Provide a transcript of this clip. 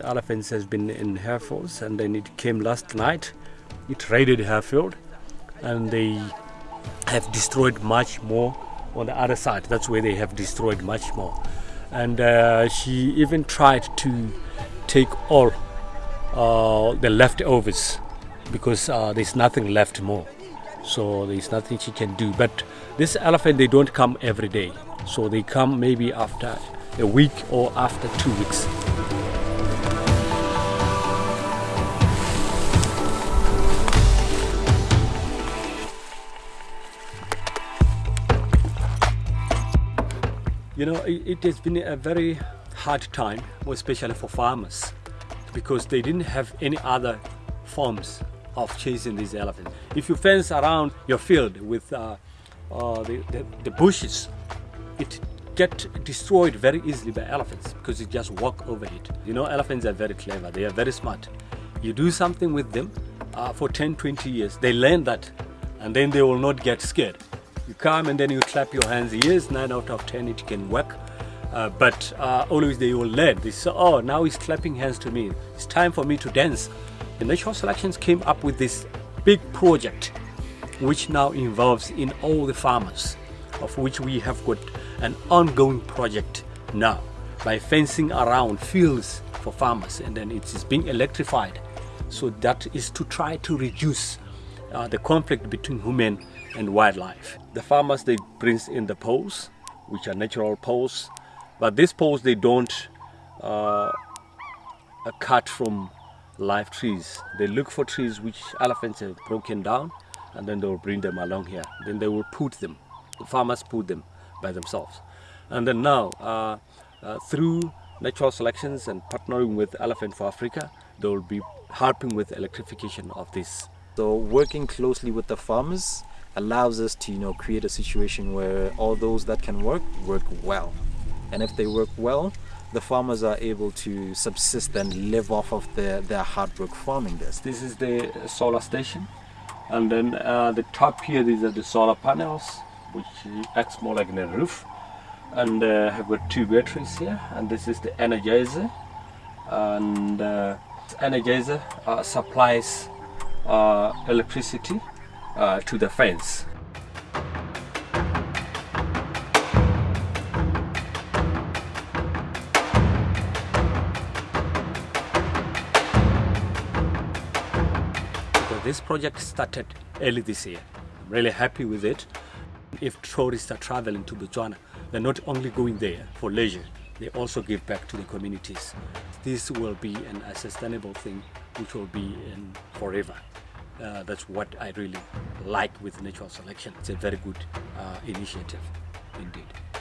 elephants has been in Harefields and then it came last night. It raided Harefield and they have destroyed much more on the other side. That's where they have destroyed much more. And uh, she even tried to take all uh, the leftovers because uh, there's nothing left more. So there's nothing she can do. But this elephant, they don't come every day. So they come maybe after a week or after two weeks. You know, it, it, has been a very hard time, especially for farmers, because they didn't have any other forms of chasing these elephants. If you fence around your field with uh, uh, the, the, the, bushes, it get destroyed very easily by elephants because you just walk over it. You know, elephants are very clever, they are very smart. You do something with them uh, for 10, 20 years, they learn that and then they will not get scared. You come and then you clap your hands. Yes, 9 out of 10 it can work. Uh, but uh, always they will learn. They say, oh, now he's clapping hands to me. It's time for me to dance. The Natural Selections came up with this big project which now involves in all the farmers of which we have got an ongoing project now by fencing around fields for farmers and then it is being electrified so that is to try to reduce uh, the conflict between human and wildlife. The farmers they bring in the poles which are natural poles but these poles they don't uh, cut from live trees. They look for trees which elephants have broken down and then they will bring them along here. Then they will put them, the farmers put them by themselves. And then now, uh, uh, through natural selections and partnering with Elephant for Africa, they will be helping with electrification of this. So working closely with the farmers allows us to you know create a situation where all those that can work work well. And if they work well the farmers are able to subsist and live off of their, their hard work farming this. This is the solar station. And then uh, the top here these are the solar panels which acts more like a roof. And uh, have got two batteries here. And this is the energizer. And uh, energizer uh, supplies electricity uh, to the fence this project started early this year. I'm really happy with it. If tourists are traveling to Botswana, they're not only going there for leisure, they also give back to the communities. This will be an, a sustainable thing which will be in forever. Uh, that's what I really like with natural selection. It's a very good uh, initiative indeed.